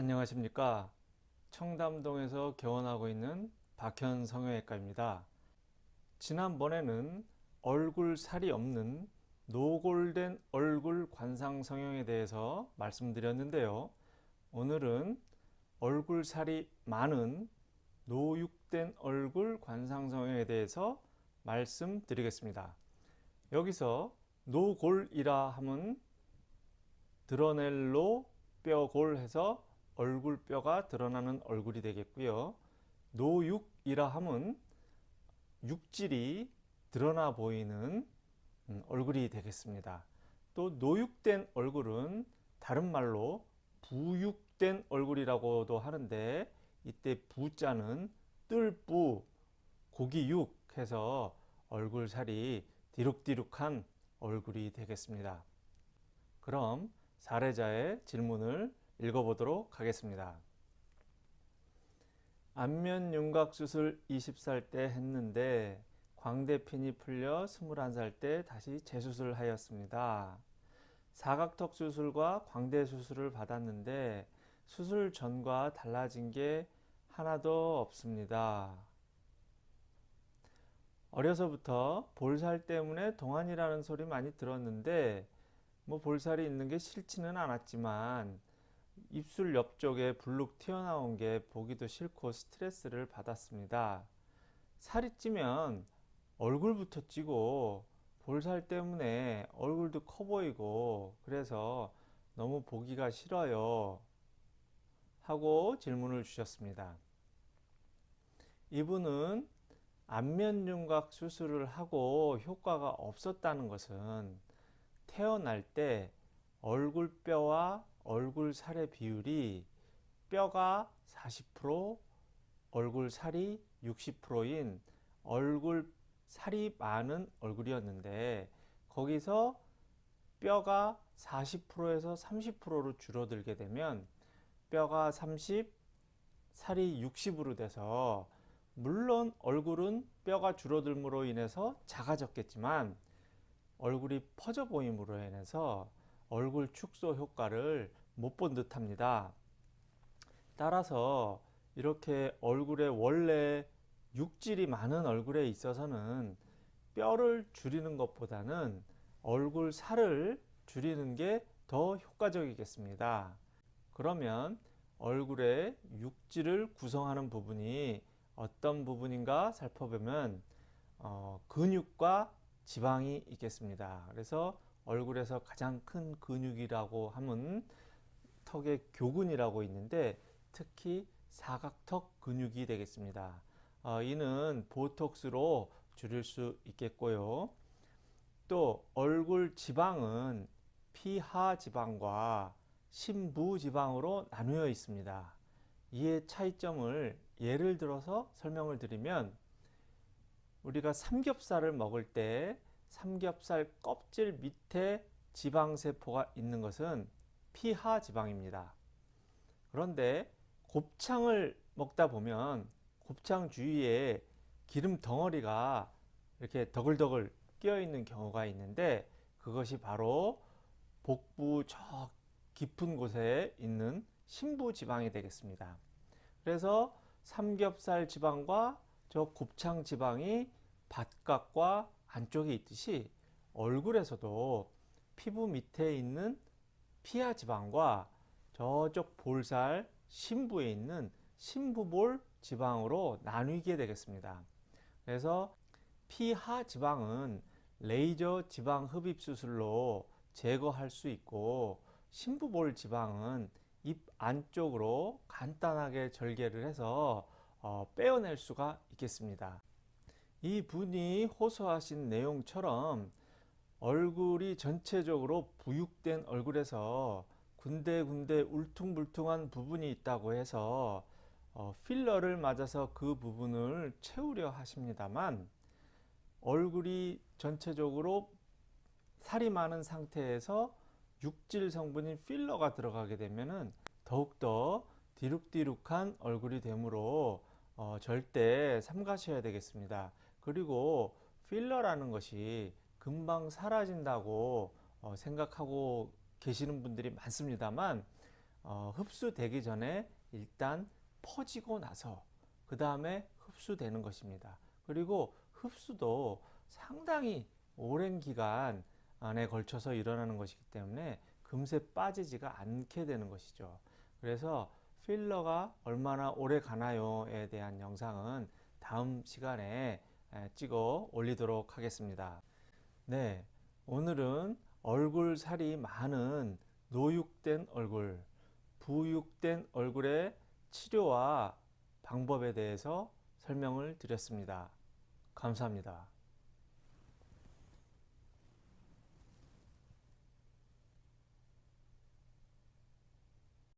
안녕하십니까? 청담동에서 개원하고 있는 박현 성형외과입니다. 지난번에는 얼굴 살이 없는 노골된 얼굴 관상 성형에 대해서 말씀드렸는데요. 오늘은 얼굴 살이 많은 노육된 얼굴 관상 성형에 대해서 말씀드리겠습니다. 여기서 노골이라 함은 드러넬로 뼈골 해서 얼굴뼈가 드러나는 얼굴이 되겠고요. 노육이라 함은 육질이 드러나 보이는 음, 얼굴이 되겠습니다. 또 노육된 얼굴은 다른 말로 부육된 얼굴이라고도 하는데 이때 부자는 뜰부 고기육 해서 얼굴살이 디룩디룩한 얼굴이 되겠습니다. 그럼 사례자의 질문을 읽어보도록 하겠습니다. 안면 윤곽 수술 20살 때 했는데 광대핀이 풀려 21살 때 다시 재수술 하였습니다. 사각턱 수술과 광대 수술을 받았는데 수술 전과 달라진 게 하나도 없습니다. 어려서부터 볼살 때문에 동안이라는 소리 많이 들었는데 뭐 볼살이 있는 게 싫지는 않았지만 입술 옆쪽에 불룩 튀어나온 게 보기도 싫고 스트레스를 받았습니다. 살이 찌면 얼굴부터 찌고 볼살 때문에 얼굴도 커 보이고 그래서 너무 보기가 싫어요 하고 질문을 주셨습니다. 이분은 안면윤곽 수술을 하고 효과가 없었다는 것은 태어날 때 얼굴뼈와 얼굴 살의 비율이 뼈가 40% 얼굴 살이 60%인 얼굴 살이 많은 얼굴이었는데 거기서 뼈가 40%에서 30%로 줄어들게 되면 뼈가 30, 살이 60으로 돼서 물론 얼굴은 뼈가 줄어들므로 인해서 작아졌겠지만 얼굴이 퍼져 보임으로 인해서 얼굴 축소 효과를 못 본 듯 합니다. 따라서 이렇게 얼굴에 원래 육질이 많은 얼굴에 있어서는 뼈를 줄이는 것보다는 얼굴 살을 줄이는 게 더 효과적이겠습니다. 그러면 얼굴의 육질을 구성하는 부분이 어떤 부분인가 살펴보면 어, 근육과 지방이 있겠습니다. 그래서 얼굴에서 가장 큰 근육이라고 하면 턱의 교근이라고 있는데 특히 사각턱 근육이 되겠습니다. 어, 이는 보톡스로 줄일 수 있겠고요. 또 얼굴 지방은 피하 지방과 심부 지방으로 나누어 있습니다. 이의 차이점을 예를 들어서 설명을 드리면 우리가 삼겹살을 먹을 때 삼겹살 껍질 밑에 지방세포가 있는 것은 피하 지방입니다. 그런데 곱창을 먹다 보면 곱창 주위에 기름 덩어리가 이렇게 더글더글 끼어 있는 경우가 있는데 그것이 바로 복부 저 깊은 곳에 있는 심부 지방이 되겠습니다. 그래서 삼겹살 지방과 저 곱창 지방이 바깥과 안쪽에 있듯이 얼굴에서도 피부 밑에 있는 피하 지방과 저쪽 볼살 심부에 있는 심부볼 지방으로 나누게 되겠습니다. 그래서 피하 지방은 레이저 지방 흡입 수술로 제거할 수 있고 심부볼 지방은 입 안쪽으로 간단하게 절개를 해서 어, 빼어낼 수가 있겠습니다. 이 분이 호소하신 내용처럼 얼굴이 전체적으로 부육된 얼굴에서 군데군데 울퉁불퉁한 부분이 있다고 해서 어, 필러를 맞아서 그 부분을 채우려 하십니다만 얼굴이 전체적으로 살이 많은 상태에서 육질 성분인 필러가 들어가게 되면 더욱더 디룩디룩한 얼굴이 되므로 어, 절대 삼가셔야 되겠습니다. 그리고 필러라는 것이 금방 사라진다고 어, 생각하고 계시는 분들이 많습니다만 어, 흡수되기 전에 일단 퍼지고 나서 그 다음에 흡수되는 것입니다. 그리고 흡수도 상당히 오랜 기간 안에 걸쳐서 일어나는 것이기 때문에 금세 빠지지가 않게 되는 것이죠. 그래서 필러가 얼마나 오래 가나요에 대한 영상은 다음 시간에 에, 찍어 올리도록 하겠습니다. 네, 오늘은 얼굴 살이 많은 노육된 얼굴, 부육된 얼굴의 치료와 방법에 대해서 설명을 드렸습니다. 감사합니다.